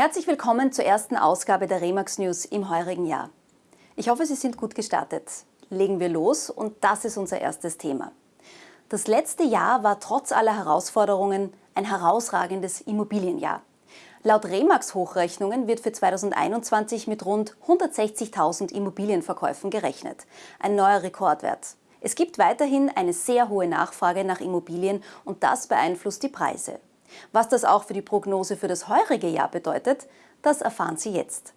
Herzlich willkommen zur ersten Ausgabe der Remax News im heurigen Jahr. Ich hoffe, Sie sind gut gestartet. Legen wir los und das ist unser erstes Thema. Das letzte Jahr war trotz aller Herausforderungen ein herausragendes Immobilienjahr. Laut Remax Hochrechnungen wird für 2021 mit rund 160.000 Immobilienverkäufen gerechnet. Ein neuer Rekordwert. Es gibt weiterhin eine sehr hohe Nachfrage nach Immobilien und das beeinflusst die Preise. Was das auch für die Prognose für das heurige Jahr bedeutet, das erfahren Sie jetzt.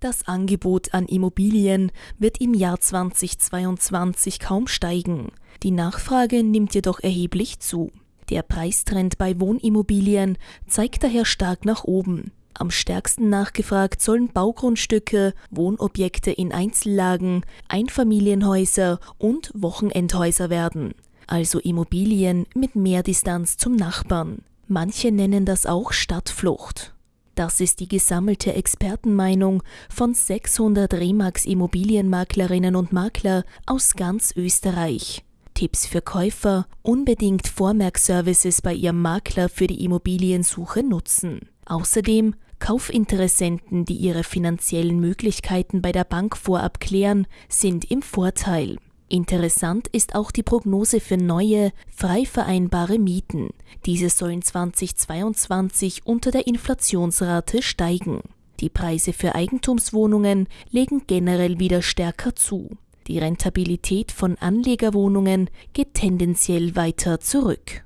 Das Angebot an Immobilien wird im Jahr 2022 kaum steigen. Die Nachfrage nimmt jedoch erheblich zu. Der Preistrend bei Wohnimmobilien zeigt daher stark nach oben. Am stärksten nachgefragt sollen Baugrundstücke, Wohnobjekte in Einzellagen, Einfamilienhäuser und Wochenendhäuser werden. Also Immobilien mit mehr Distanz zum Nachbarn. Manche nennen das auch Stadtflucht. Das ist die gesammelte Expertenmeinung von 600 Remax Immobilienmaklerinnen und Makler aus ganz Österreich. Tipps für Käufer, unbedingt Vormerkservices bei Ihrem Makler für die Immobiliensuche nutzen. Außerdem Kaufinteressenten, die ihre finanziellen Möglichkeiten bei der Bank vorab klären, sind im Vorteil. Interessant ist auch die Prognose für neue, frei vereinbare Mieten. Diese sollen 2022 unter der Inflationsrate steigen. Die Preise für Eigentumswohnungen legen generell wieder stärker zu. Die Rentabilität von Anlegerwohnungen geht tendenziell weiter zurück.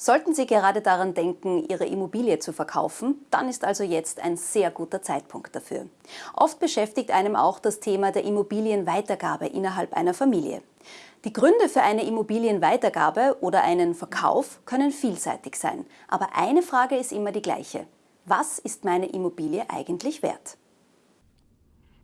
Sollten Sie gerade daran denken, Ihre Immobilie zu verkaufen, dann ist also jetzt ein sehr guter Zeitpunkt dafür. Oft beschäftigt einem auch das Thema der Immobilienweitergabe innerhalb einer Familie. Die Gründe für eine Immobilienweitergabe oder einen Verkauf können vielseitig sein. Aber eine Frage ist immer die gleiche. Was ist meine Immobilie eigentlich wert?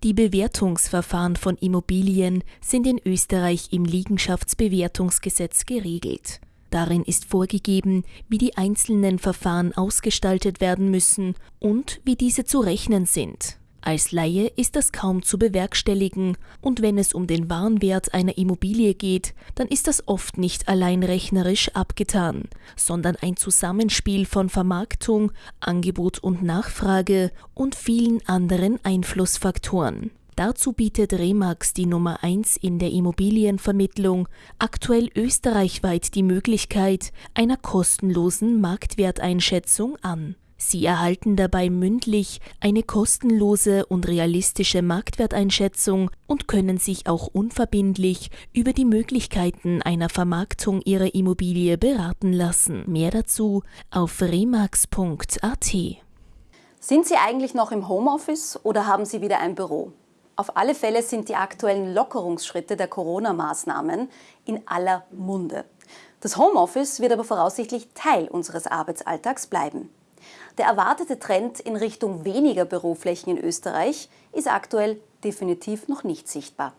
Die Bewertungsverfahren von Immobilien sind in Österreich im Liegenschaftsbewertungsgesetz geregelt. Darin ist vorgegeben, wie die einzelnen Verfahren ausgestaltet werden müssen und wie diese zu rechnen sind. Als Laie ist das kaum zu bewerkstelligen und wenn es um den Warenwert einer Immobilie geht, dann ist das oft nicht allein rechnerisch abgetan, sondern ein Zusammenspiel von Vermarktung, Angebot und Nachfrage und vielen anderen Einflussfaktoren. Dazu bietet Remax die Nummer 1 in der Immobilienvermittlung aktuell österreichweit die Möglichkeit einer kostenlosen Marktwerteinschätzung an. Sie erhalten dabei mündlich eine kostenlose und realistische Marktwerteinschätzung und können sich auch unverbindlich über die Möglichkeiten einer Vermarktung ihrer Immobilie beraten lassen. Mehr dazu auf remax.at. Sind Sie eigentlich noch im Homeoffice oder haben Sie wieder ein Büro? Auf alle Fälle sind die aktuellen Lockerungsschritte der Corona-Maßnahmen in aller Munde. Das Homeoffice wird aber voraussichtlich Teil unseres Arbeitsalltags bleiben. Der erwartete Trend in Richtung weniger Büroflächen in Österreich ist aktuell definitiv noch nicht sichtbar.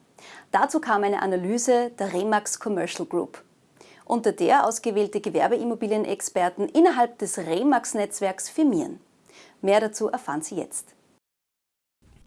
Dazu kam eine Analyse der Remax Commercial Group, unter der ausgewählte Gewerbeimmobilienexperten innerhalb des Remax-Netzwerks firmieren. Mehr dazu erfahren Sie jetzt.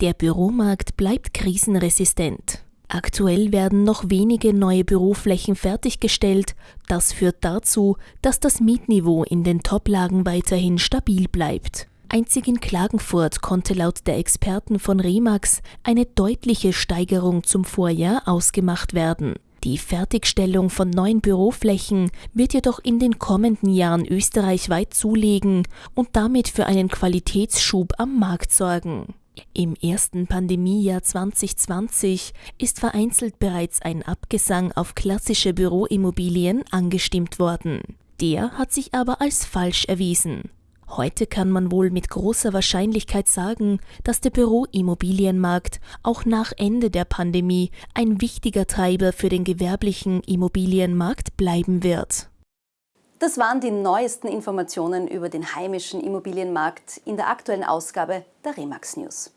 Der Büromarkt bleibt krisenresistent. Aktuell werden noch wenige neue Büroflächen fertiggestellt. Das führt dazu, dass das Mietniveau in den Toplagen weiterhin stabil bleibt. Einzig in Klagenfurt konnte laut der Experten von Remax eine deutliche Steigerung zum Vorjahr ausgemacht werden. Die Fertigstellung von neuen Büroflächen wird jedoch in den kommenden Jahren österreichweit zulegen und damit für einen Qualitätsschub am Markt sorgen. Im ersten Pandemiejahr 2020 ist vereinzelt bereits ein Abgesang auf klassische Büroimmobilien angestimmt worden. Der hat sich aber als falsch erwiesen. Heute kann man wohl mit großer Wahrscheinlichkeit sagen, dass der Büroimmobilienmarkt auch nach Ende der Pandemie ein wichtiger Treiber für den gewerblichen Immobilienmarkt bleiben wird. Das waren die neuesten Informationen über den heimischen Immobilienmarkt in der aktuellen Ausgabe der Remax News.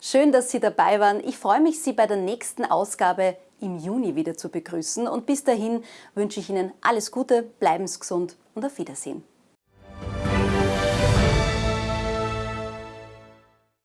Schön, dass Sie dabei waren. Ich freue mich, Sie bei der nächsten Ausgabe im Juni wieder zu begrüßen und bis dahin wünsche ich Ihnen alles Gute, bleiben Sie gesund und auf Wiedersehen.